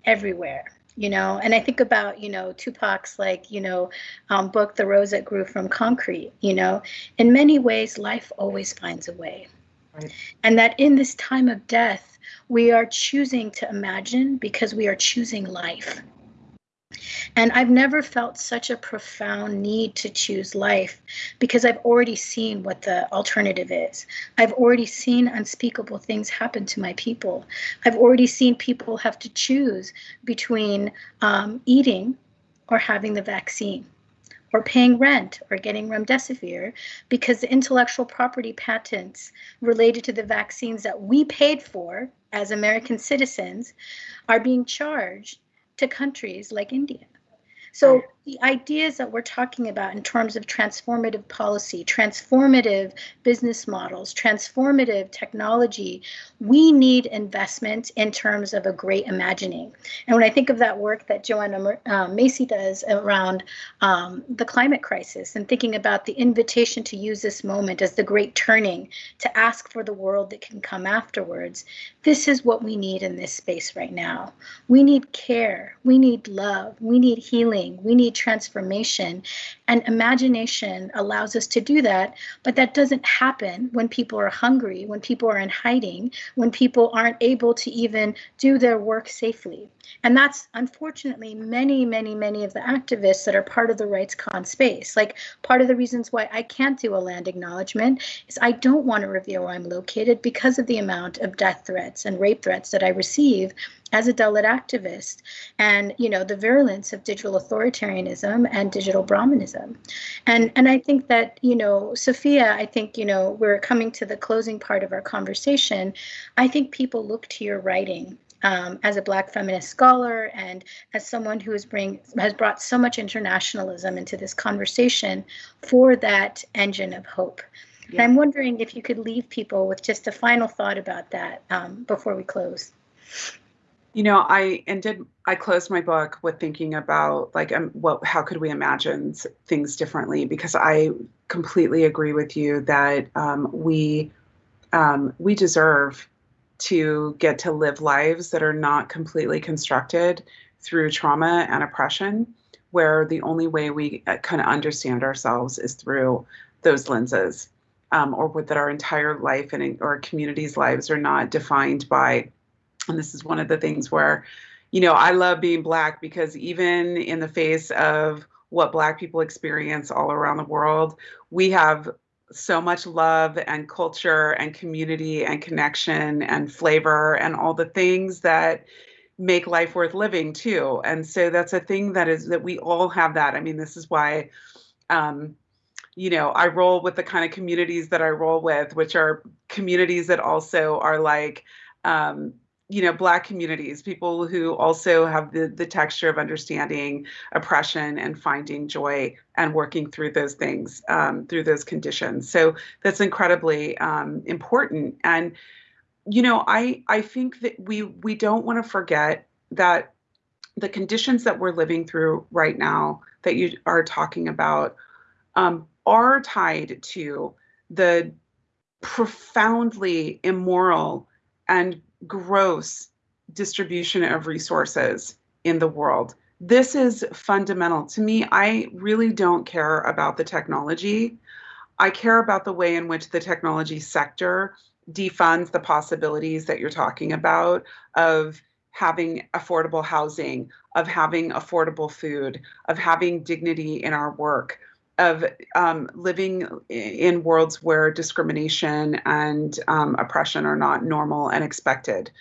everywhere you know? And i think about you know tupac's like you know um, book the rose that grew from concrete you know? In many ways life always finds a way. Right. and that in this time of death we are choosing to imagine because we are choosing life. And I've never felt such a profound need to choose life because I've already seen what the alternative is. I've already seen unspeakable things happen to my people. I've already seen people have to choose between um, eating or having the vaccine or paying rent or getting remdesivir because the intellectual property patents related to the vaccines that we paid for as American citizens are being charged to countries like India. So the ideas that we're talking about in terms of transformative policy, transformative business models, transformative technology, we need investment in terms of a great imagining. And when I think of that work that Joanna uh, Macy does around um, the climate crisis and thinking about the invitation to use this moment as the great turning to ask for the world that can come afterwards, this is what we need in this space right now. We need care, we need love, we need healing, we need transformation. And imagination allows us to do that, but that doesn't happen when people are hungry, when people are in hiding, when people aren't able to even do their work safely. And that's unfortunately many, many, many of the activists that are part of the RightsCon space. Like part of the reasons why I can't do a land acknowledgement is I don't want to reveal where I'm located because of the amount of death threats and rape threats that I receive as a Dalit activist and you know the virulence of digital authoritarianism and digital Brahmanism. And and I think that, you know, Safiya, I think, you know, we're coming to the closing part of our conversation. I think people look to your writing um, as a Black feminist scholar and as someone who has bring has brought so much internationalism into this conversation for that engine of hope. Yeah. And I'm wondering if you could leave people with just a final thought about that um, before we close. You know, I ended. I closed my book with thinking about like, um, what, how could we imagine things differently? Because I completely agree with you that um, we um, we deserve to get to live lives that are not completely constructed through trauma and oppression, where the only way we uh, kind of understand ourselves is through those lenses, um, or that our entire life and our community's lives are not defined by and this is one of the things where, you know, I love being Black because even in the face of what Black people experience all around the world, we have so much love and culture and community and connection and flavor and all the things that make life worth living too. And so that's a thing that is that we all have that. I mean, this is why um, you know, I roll with the kind of communities that I roll with, which are communities that also are like um, you know black communities people who also have the the texture of understanding oppression and finding joy and working through those things um, through those conditions. So that's incredibly um, important. And you know i i think that we we don't want to forget that the conditions that we're living through right now that you are talking about um, are tied to the profoundly immoral and gross distribution of resources in the world. This is fundamental. To me, I really don't care about the technology. I care about the way in which the technology sector defunds the possibilities that you're talking about of having affordable housing, of having affordable food, of having dignity in our work, of um, living in worlds where discrimination and um, oppression are not normal and expected.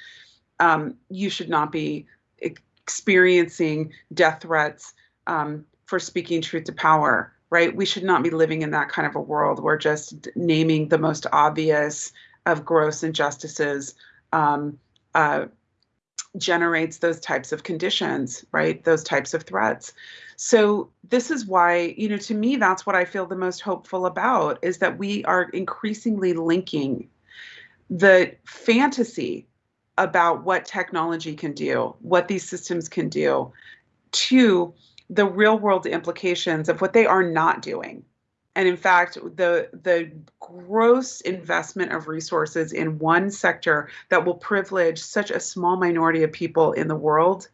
Um, you should not be experiencing death threats um, for speaking truth to power right? We should not be living in that kind of a world where just naming the most obvious of gross injustices um, uh, generates those types of conditions, right? Those types of threats. So this is why, you know, to me, that's what I feel the most hopeful about is that we are increasingly linking the fantasy about what technology can do, what these systems can do, to the real world implications of what they are not doing. And in fact, the the gross investment of resources in one sector that will privilege such a small minority of people in the world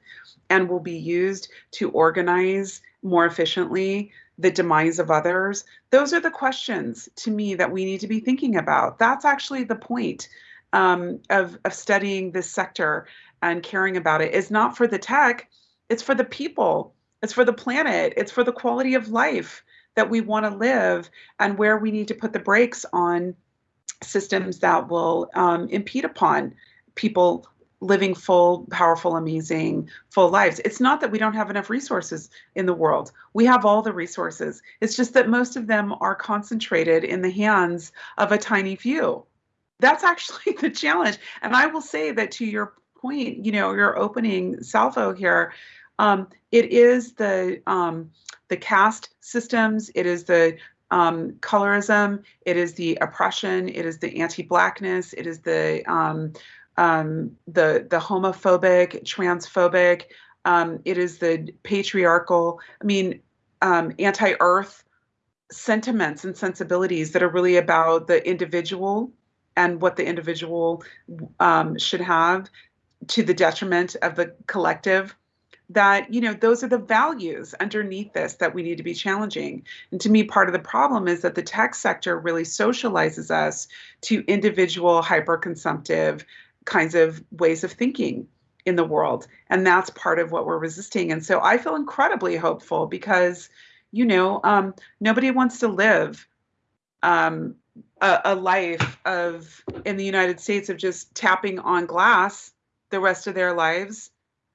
and will be used to organize more efficiently the demise of others, those are the questions to me that we need to be thinking about. That's actually the point um, of, of studying this sector and caring about it is not for the tech, it's for the people, it's for the planet, it's for the quality of life that we want to live and where we need to put the brakes on systems that will um, impede upon people living full, powerful, amazing, full lives. It's not that we don't have enough resources in the world. We have all the resources. It's just that most of them are concentrated in the hands of a tiny few. That's actually the challenge. And I will say that to your point, you know, your opening salvo here, um, it is the um, the caste systems, it is the um, colorism, it is the oppression, it is the anti-blackness, it is the um, um, the the homophobic, transphobic, um, it is the patriarchal. I mean, anti-earth sentiments and sensibilities that are really about the individual and what the individual should have to the detriment of the collective that you know those are the values underneath this that we need to be challenging. And to me part of the problem is that the tech sector really socializes us to individual hyper-consumptive kinds of ways of thinking in the world. And that's part of what we're resisting. And so i feel incredibly hopeful because you know um, nobody wants to live um, a, a life of in the united states of just tapping on glass the rest of their lives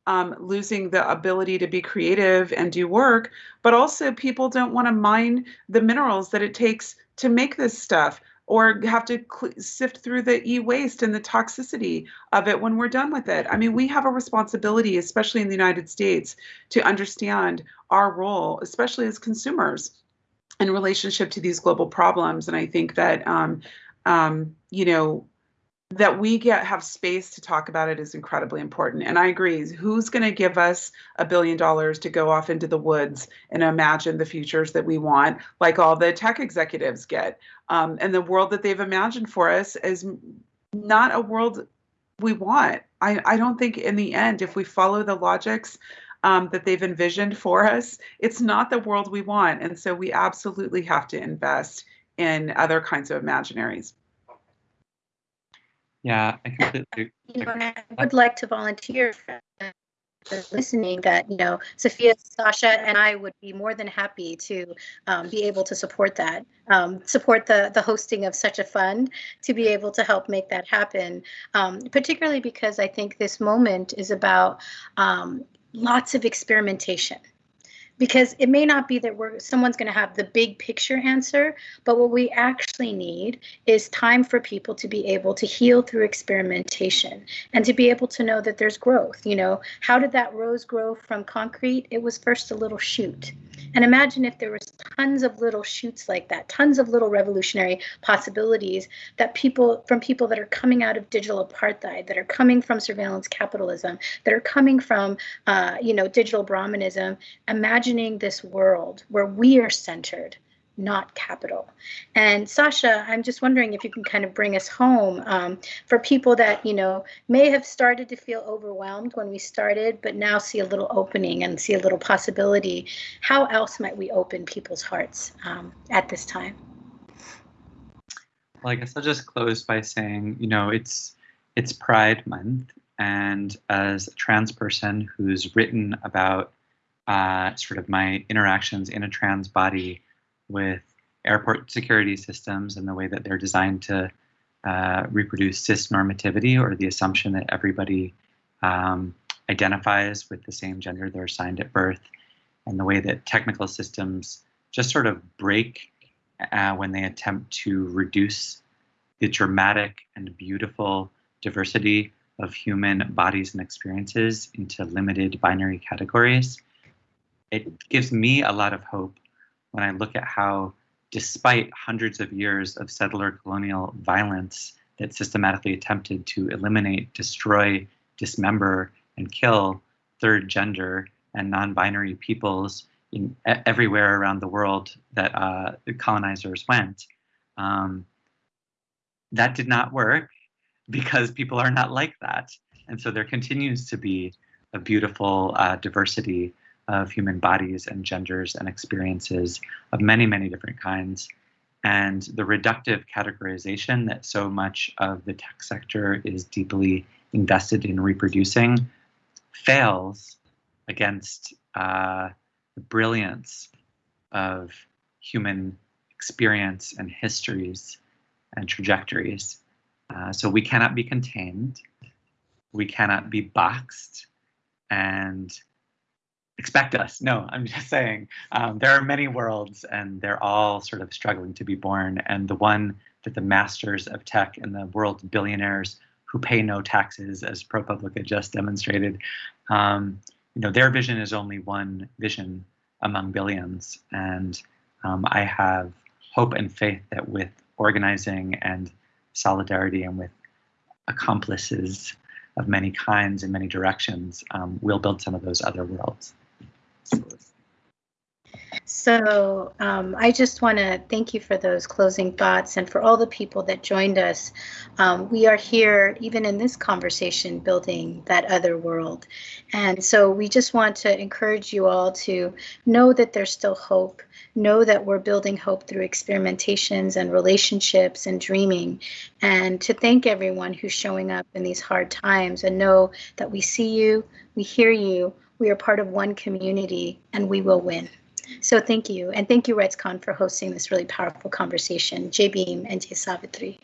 um, losing the ability to be creative and do work, but also people don't want to mine the minerals that it takes to make this stuff or have to sift through the e-waste and the toxicity of it when we're done with it. I mean, we have a responsibility, especially in the United States, to understand our role, especially as consumers, in relationship to these global problems. And I think that, um, um, you know, that we get have space to talk about it is incredibly important. And i agree who's going to give us a billion dollars to go off into the woods and imagine the futures that we want like all the tech executives get? Um, and the world that they've imagined for us is not a world we want. I, I don't think in the end if we follow the logics um, that they've envisioned for us it's not the world we want. And so we absolutely have to invest in other kinds of imaginaries yeah, I completely. You know, I would like to volunteer for listening that you know Safiya, Sasha, and I would be more than happy to um, be able to support that, um, support the the hosting of such a fund to be able to help make that happen. Um, particularly because I think this moment is about um, lots of experimentation because it may not be that we're someone's going to have the big picture answer but what we actually need is time for people to be able to heal through experimentation and to be able to know that there's growth you know? How did that rose grow from concrete? It was first a little shoot. And imagine if there was tons of little shoots like that tons of little revolutionary possibilities that people from people that are coming out of digital apartheid that are coming from surveillance capitalism that are coming from uh, you know digital brahmanism imagine imagining this world where we are centered, not capital. And Sasha, I'm just wondering if you can kind of bring us home um, for people that, you know, may have started to feel overwhelmed when we started, but now see a little opening and see a little possibility. How else might we open people's hearts um, at this time? Well, I guess I'll just close by saying, you know, it's it's Pride Month, and as a trans person who's written about uh, sort of my interactions in a trans body with airport security systems and the way that they're designed to uh, reproduce cis normativity or the assumption that everybody um, identifies with the same gender they're assigned at birth, and the way that technical systems just sort of break uh, when they attempt to reduce the dramatic and beautiful diversity of human bodies and experiences into limited binary categories. It gives me a lot of hope when I look at how, despite hundreds of years of settler colonial violence that systematically attempted to eliminate, destroy, dismember, and kill third gender and non binary peoples in, everywhere around the world that uh, the colonizers went. Um, that did not work because people are not like that. And so there continues to be a beautiful uh, diversity of human bodies and genders and experiences of many, many different kinds. And the reductive categorization that so much of the tech sector is deeply invested in reproducing fails against uh, the brilliance of human experience and histories and trajectories. Uh, so we cannot be contained, we cannot be boxed, and expect us. No, I'm just saying um, there are many worlds, and they're all sort of struggling to be born. And the one that the masters of tech and the world's billionaires who pay no taxes, as ProPublica just demonstrated, um, you know, their vision is only one vision among billions. And um, I have hope and faith that with organizing and solidarity and with accomplices of many kinds in many directions, um, we'll build some of those other worlds. So um, I just want to thank you for those closing thoughts and for all the people that joined us. Um, we are here, even in this conversation, building that other world. And so we just want to encourage you all to know that there's still hope. Know that we're building hope through experimentations and relationships and dreaming. And to thank everyone who's showing up in these hard times and know that we see you, we hear you, we are part of one community, and we will win. So thank you. And thank you, RightsCon, for hosting this really powerful conversation. Jai Bhim and Jai Savitri.